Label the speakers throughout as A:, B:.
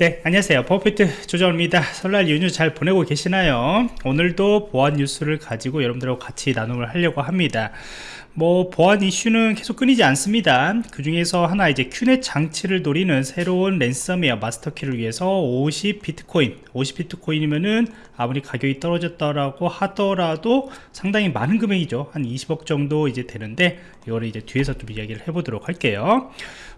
A: 네 안녕하세요. 버피트 조정원입니다. 설날 연휴 잘 보내고 계시나요? 오늘도 보안 뉴스를 가지고 여러분들하고 같이 나눔을 하려고 합니다 뭐 보안 이슈는 계속 끊이지 않습니다. 그 중에서 하나 이제 QNAP 장치를 노리는 새로운 랜섬웨어 마스터키를 위해서 50 비트코인 50 비트코인이면은 아무리 가격이 떨어졌다라고 하더라도 상당히 많은 금액이죠. 한 20억 정도 이제 되는데 이거를 이제 뒤에서 좀 이야기를 해보도록 할게요.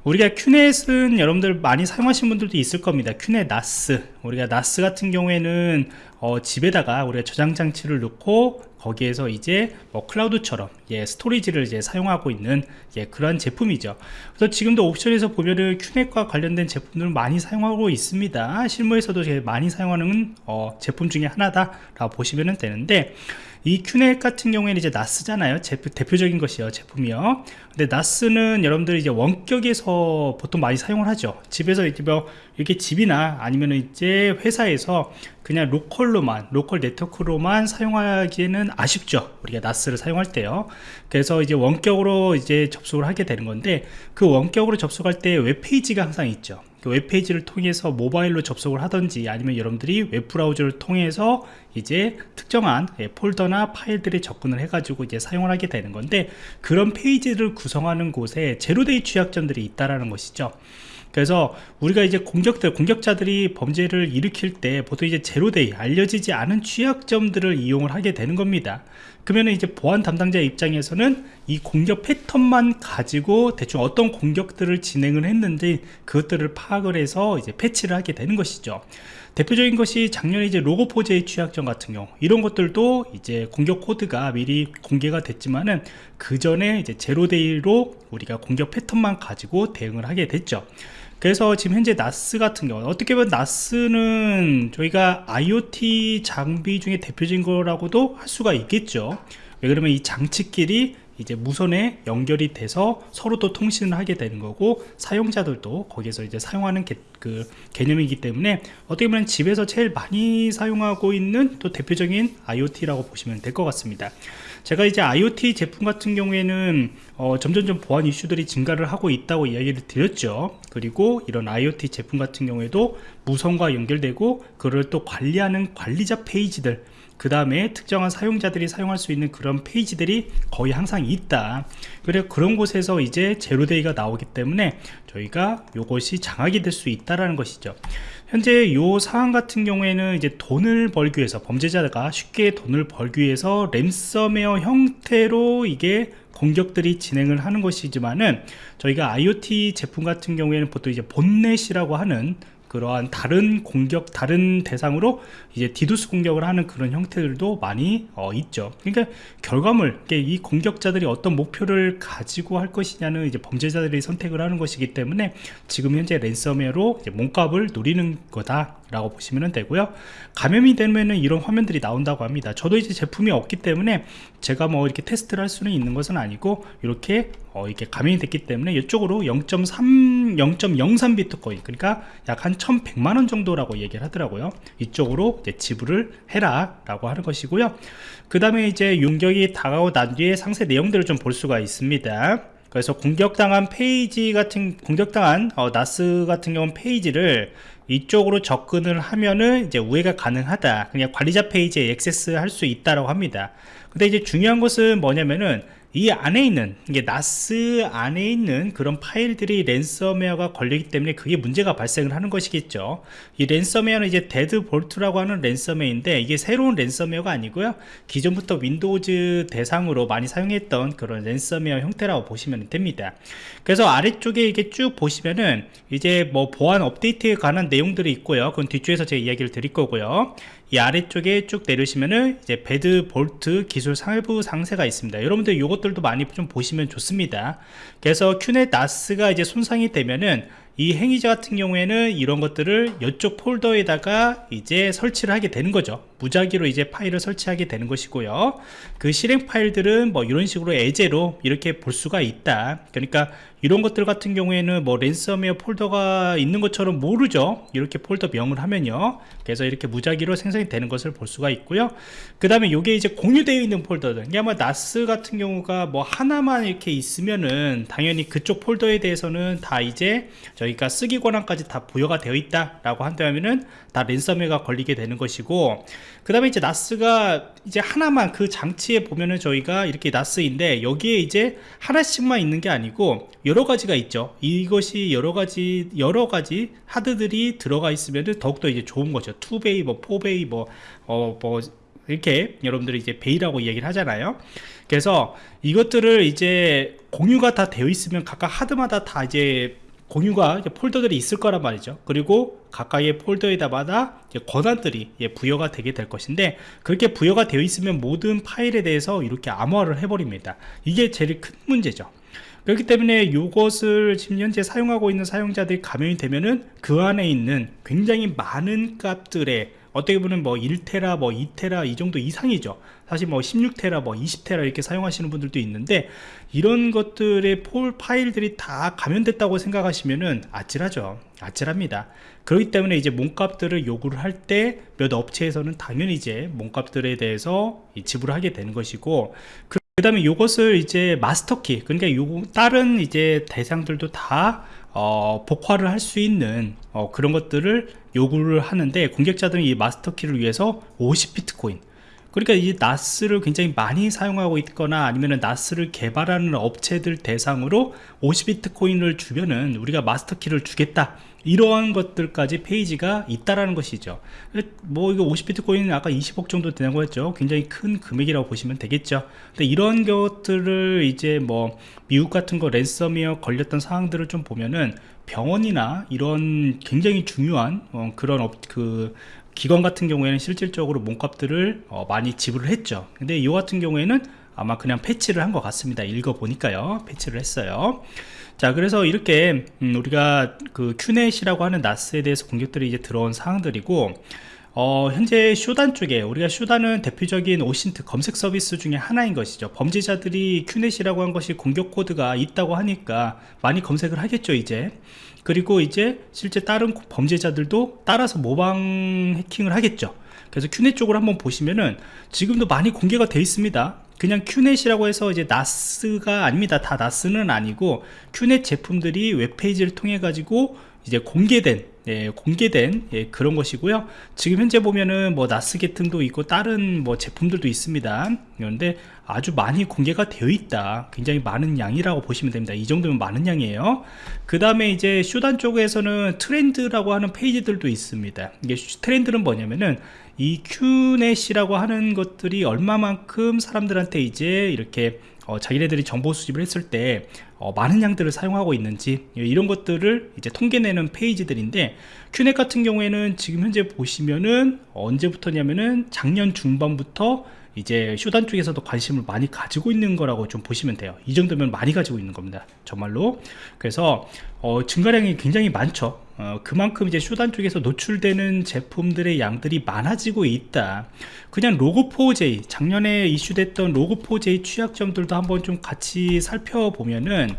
A: 우리가 큐넷은 여러분들 많이 사용하신 분들도 있을 겁니다. 큐넷 나스. 우리가 나스 같은 경우에는 어, 집에다가 우리가 저장 장치를 넣고 거기에서 이제 뭐 클라우드처럼 예, 스토리지를 이제 사용하고 있는 예, 그런 제품이죠. 그래서 지금도 옵션에서 보면은 큐넷과 관련된 제품들을 많이 사용하고 있습니다. 실무에서도 제일 많이 사용하는 어, 제품 중에 하나다 라고 보시면 되는데 이 큐넷 같은 경우에는 이제 나스잖아요. 제품, 대표적인 것이요 제품이요. 근데 NAS는 여러분들이 이제 원격에서 보통 많이 사용을 하죠. 집에서 이제 뭐 이렇게 집이나 아니면 이제 회사에서 그냥 local로만 local 네트워크로만 사용하기에는 아쉽죠. 우리가 NAS를 사용할 때요. 그래서 이제 원격으로 이제 접속을 하게 되는 건데 그 원격으로 접속할 때 웹페이지가 항상 있죠. 그 웹페이지를 통해서 모바일로 접속을 하든지 아니면 여러분들이 웹브라우저를 통해서 이제 특정한 예, 폴더나 파일들에 접근을 해가지고 이제 사용을 하게 되는 건데 그런 페이지를 구성하는 곳에 zero-day 취약점들이 있다라는 것이죠. 그래서 우리가 이제 공격들 공격자들이 범죄를 일으킬 때 보통 이제 zero-day 알려지지 않은 취약점들을 이용을 하게 되는 겁니다. 그러면 이제 보안 담당자 입장에서는 이 공격 패턴만 가지고 대충 어떤 공격들을 진행을 했는지 그것들을 파악을 해서 이제 패치를 하게 되는 것이죠. 대표적인 것이 작년에 이제 Log4j의 취약점 같은 경우 이런 것들도 이제 공격 코드가 미리 공개가 됐지만은 그 전에 이제 제로데이로 우리가 공격 패턴만 가지고 대응을 하게 됐죠 그래서 지금 현재 나스 같은 경우는 어떻게 보면 나스는 저희가 IoT 장비 중에 대표적인 거라고도 할 수가 있겠죠. 왜 그러면 이 장치끼리 이제 무선에 연결이 돼서 서로 또 통신을 하게 되는 거고 사용자들도 거기서 이제 사용하는 게, 그 개념이기 때문에 어떻게 보면 집에서 제일 많이 사용하고 있는 또 대표적인 IoT라고 보시면 될 것 같습니다 제가 이제 IoT 제품 같은 경우에는 어, 점점점 보안 이슈들이 증가를 하고 있다고 이야기를 드렸죠. 그리고 이런 IoT 제품 같은 경우에도 무선과 연결되고 그를 또 관리하는 관리자 페이지들 그 다음에 특정한 사용자들이 사용할 수 있는 그런 페이지들이 거의 항상 있다. 그래 그런 곳에서 이제 제로데이가 나오기 때문에 저희가 이것이 장악이 될 수 있다라는 것이죠. 현재 이 사안 같은 경우에는 이제 돈을 벌기 위해서 범죄자가 쉽게 돈을 벌기 위해서 램섬웨어 형태로 이게 공격들이 진행을 하는 것이지만은 저희가 IoT 제품 같은 경우에는 보통 이제 botnet이라고 하는 그러한 다른 공격 다른 대상으로 이제 디도스 공격을 하는 그런 형태들도 많이 어, 있죠. 그러니까 결과물 이 공격자들이 어떤 목표를 가지고 할 것이냐는 이제 범죄자들이 선택을 하는 것이기 때문에 지금 현재 랜섬웨어로 몸값을 노리는 거다 라고 보시면 되고요. 감염이 되면 이런 화면들이 나온다고 합니다. 저도 이제 제품이 없기 때문에 제가 뭐 이렇게 테스트를 할 수는 있는 것은 아니고 이렇게 어, 이렇게 감염이 됐기 때문에 이쪽으로 0.3 0.03 비트코인 그러니까 약 한 1100만원 정도라고 얘기를 하더라고요. 이쪽으로 지불을 해라 라고 하는 것이고요. 그 다음에 이제 용격이 다가오고 난 뒤에 상세 내용들을 좀 볼 수가 있습니다 그래서 공격당한 페이지 같은 공격당한 어, NAS 같은 경우는 페이지를 이쪽으로 접근을 하면은 이제 우회가 가능하다. 그냥 관리자 페이지에 액세스 할 수 있다라고 합니다. 근데 이제 중요한 것은 뭐냐면은 이 안에 있는 이게 NAS 안에 있는 그런 파일들이 랜섬웨어가 걸리기 때문에 그게 문제가 발생을 하는 것이겠죠. 이 랜섬웨어는 이제 DeadBolt라고 하는 랜섬웨어인데 이게 새로운 랜섬웨어가 아니고요. 기존부터 Windows 대상으로 많이 사용했던 그런 랜섬웨어 형태라고 보시면 됩니다. 그래서 아래쪽에 이게 쭉 보시면은 이제 뭐 보안 업데이트에 관한 내용들이 있고요. 그건 뒤쪽에서 제가 이야기를 드릴 거고요. 이 아래쪽에 쭉 내려오시면은 이제 DeadBolt 기술 상부 상세가 있습니다. 여러분들 이 것들도 많이 좀 보시면 좋습니다. 그래서 QNAP NAS가 이제 손상이 되면은 이 행위자 같은 경우에는 이런 것들을 이쪽 폴더에다가 이제 설치를 하게 되는 거죠. 무작위로 이제 파일을 설치하게 되는 것이고요. 그 실행 파일들은 뭐 이런 식으로 예제로 이렇게 볼 수가 있다. 그러니까 이런 것들 같은 경우에는 뭐 랜섬웨어 폴더가 있는 것처럼 모르죠. 이렇게 폴더 명을 하면요. 그래서 이렇게 무작위로 생성이 되는 것을 볼 수가 있고요. 그 다음에 이게 이제 공유되어 있는 폴더들. 이게 아마 나스 같은 경우가 뭐 하나만 이렇게 있으면은 당연히 그쪽 폴더에 대해서는 다 이제 저희 가 쓰기 권한까지 다 부여가 되어 있다 라고 한다면은 다 랜섬웨어가 걸리게 되는 것이고 그 다음에 이제 나스가 이제 하나만 그 장치에 보면은 저희가 이렇게 나스인데 여기에 이제 하나씩만 있는 게 아니고 여러 가지가 있죠. 이것이 여러 가지 여러 가지 하드들이 들어가 있으면 더욱더 이제 좋은 거죠. 2베이 뭐 4베이 뭐 어, 뭐 이렇게 여러분들이 이제 베이라고 얘기를 하잖아요. 그래서 이것들을 이제 공유가 다 되어 있으면 각각 하드마다 다 이제 공유가 폴더들이 있을 거란 말이죠. 그리고 가까이의 폴더에다마다 권한들이 부여가 되게 될 것인데 그렇게 부여가 되어 있으면 모든 파일에 대해서 이렇게 암호화를 해버립니다. 이게 제일 큰 문제죠. 그렇기 때문에 이것을 지금 현재 사용하고 있는 사용자들이 감염이 되면은 그 안에 있는 굉장히 많은 값들의 어떻게 보면 뭐 1테라 뭐 2테라 이 정도 이상이죠. 사실 뭐 16테라 뭐 20테라 이렇게 사용하시는 분들도 있는데 이런 것들의 폴 파일들이 다 감염됐다고 생각하시면은 아찔하죠. 아찔합니다. 그렇기 때문에 이제 몸값들을 요구를 할 때 몇 업체에서는 당연히 이제 몸값들에 대해서 지불하게 되는 것이고 그 다음에 이것을 이제 마스터키 그러니까 요 다른 이제 대상들도 다 어, 복화를 할 수 있는 어, 그런 것들을 요구를 하는데 공격자들은 이 마스터키를 위해서 50비트코인 그러니까 이 나스를 굉장히 많이 사용하고 있거나 아니면 나스를 개발하는 업체들 대상으로 50비트 코인을 주면은 우리가 마스터키를 주겠다. 이러한 것들까지 페이지가 있다라는 것이죠. 뭐 이거 50비트 코인은 아까 20억 정도 되는 거였죠. 굉장히 큰 금액이라고 보시면 되겠죠. 근데 이런 것들을 이제 뭐 미국 같은 거 랜섬웨어 걸렸던 상황들을 좀 보면은 병원이나 이런 굉장히 중요한 어, 그런 업, 그 기관 같은 경우에는 실질적으로 몸값들을 어, 많이 지불을 했죠. 근데 이 같은 경우에는 아마 그냥 패치를 한 것 같습니다. 읽어 보니까요. 패치를 했어요. 자 그래서 이렇게 음, 우리가 그 QNAP이라고 하는 NAS에 대해서 공격들이 이제 들어온 사항들이고 어, 현재 Shodan 쪽에 우리가 Shodan은 대표적인 OSINT 검색 서비스 중에 하나인 것이죠. 범죄자들이 QNAP이라고 한 것이 공격 코드가 있다고 하니까 많이 검색을 하겠죠 이제. 그리고 이제 실제 다른 범죄자들도 따라서 모방 해킹을 하겠죠. 그래서 큐넷 쪽으로 한번 보시면은 지금도 많이 공개가 되어 있습니다. 그냥 큐넷이라고 해서 이제 나스가 아닙니다. 다 나스는 아니고 큐넷 제품들이 웹페이지를 통해 가지고 이제 공개된 예, 공개된 예, 그런 것이고요. 지금 현재 보면은 뭐 나스게팅도 있고 다른 뭐 제품들도 있습니다. 그런데 아주 많이 공개가 되어 있다. 굉장히 많은 양이라고 보시면 됩니다. 이 정도면 많은 양이에요. 그 다음에 이제 Shodan 쪽에서는 트렌드라고 하는 페이지들도 있습니다. 이게 트렌드는 뭐냐면은 이 QNAP이라고 하는 것들이 얼마만큼 사람들한테 이제 이렇게 어, 자기네들이 정보 수집을 했을 때 어, 많은 양들을 사용하고 있는지 이런 것들을 이제 통계내는 페이지들인데 QNAP 같은 경우에는 지금 현재 보시면은 언제부터냐면은 작년 중반부터 이제 Shodan 쪽에서도 관심을 많이 가지고 있는 거라고 좀 보시면 돼요. 이 정도면 많이 가지고 있는 겁니다. 정말로. 그래서 어, 증가량이 굉장히 많죠 어, 그만큼 이제 Shodan 쪽에서 노출되는 제품들의 양들이 많아지고 있다. 그냥 Log4j 작년에 이슈됐던 Log4j 취약점들도 한번 좀 같이 살펴보면은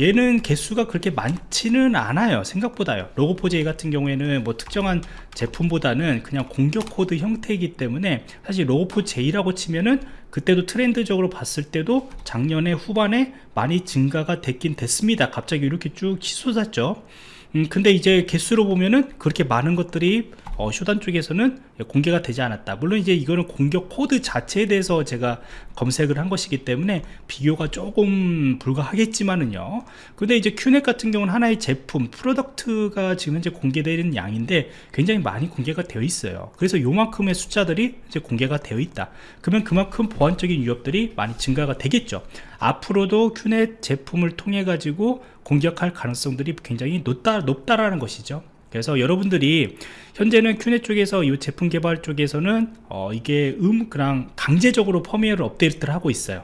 A: 얘는 개수가 그렇게 많지는 않아요 생각보다요. Log4j 같은 경우에는 뭐 특정한 제품보다는 그냥 공격 코드 형태이기 때문에 사실 Log4j라고 치면은 그때도 트렌드적으로 봤을 때도 작년에 후반에 많이 증가가 됐긴 됐습니다. 갑자기 이렇게 쭉 치솟았죠 음, 근데 이제 개수로 보면은 그렇게 많은 것들이 어, Shodan 쪽에서는 공개가 되지 않았다. 물론 이제 이거는 공격 코드 자체에 대해서 제가 검색을 한 것이기 때문에 비교가 조금 불가하겠지만은요. 근데 이제 QNAP 같은 경우는 하나의 제품 product가 지금 현재 공개되는 양인데 굉장히 많이 공개가 되어 있어요. 그래서 요만큼의 숫자들이 이제 공개가 되어 있다. 그러면 그만큼 보안적인 위협들이 많이 증가가 되겠죠. 앞으로도 QNAP 제품을 통해 가지고 공격할 가능성들이 굉장히 높다, 높다라는 것이죠 그래서 여러분들이 현재는 큐넷 쪽에서 이 제품 개발 쪽에서는 어, 이게 음 그냥 강제적으로 펌웨어를 업데이트를 하고 있어요.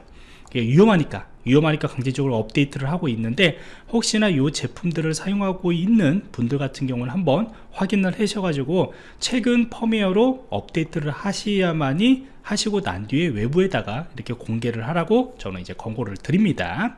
A: 위험하니까 위험하니까 강제적으로 업데이트를 하고 있는데 혹시나 이 제품들을 사용하고 있는 분들 같은 경우는 한번 확인을 하셔가지고 최근 펌웨어로 업데이트를 하셔야만이 하시고 난 뒤에 외부에다가 이렇게 공개를 하라고 저는 이제 권고를 드립니다